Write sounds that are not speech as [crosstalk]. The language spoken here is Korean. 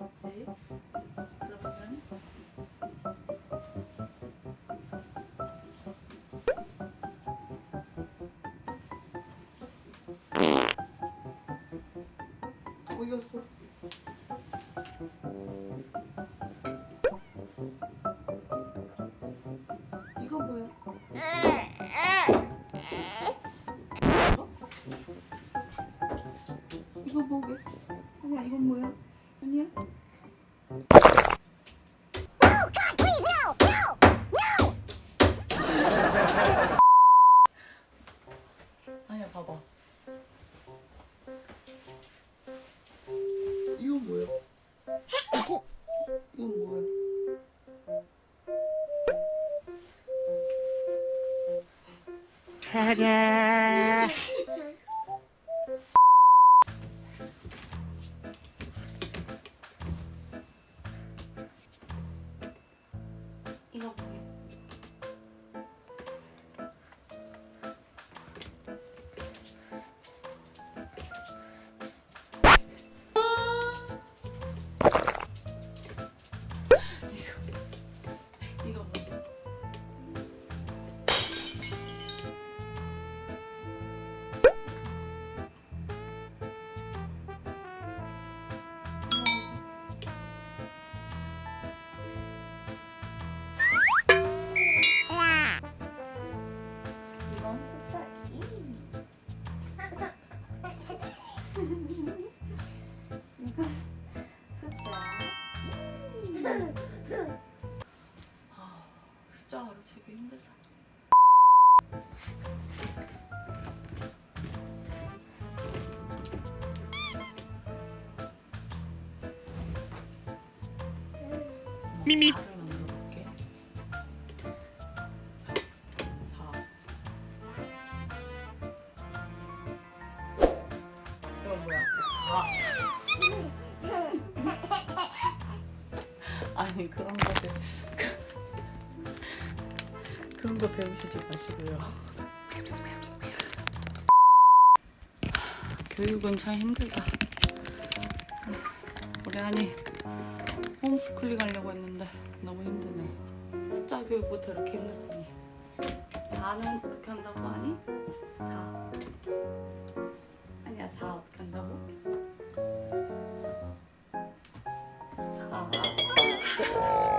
가르쳐줬지. 그러면 어디 갔어? 이거 뭐야? 이거 뭐게? 아니야 이건 뭐야? 아니야? 아니야 봐봐 이건 뭐야? 이건 뭐야? 이거 숫자 가르치기 힘들다. 미미. 발을 만들어볼게. 4. 이건 뭐야? 4. 아니 그런 거 배... 그런 거 배우시지 마시고요. [laughs] 교육은 참 힘들다. 우리 아니 홈스쿨링 하려고 했는데 너무 힘드네. 숫자 교육부터 이렇게 힘들더니 4는 어떻게 한다고 하니? 4 아니야 4 어떻게 한다고? 4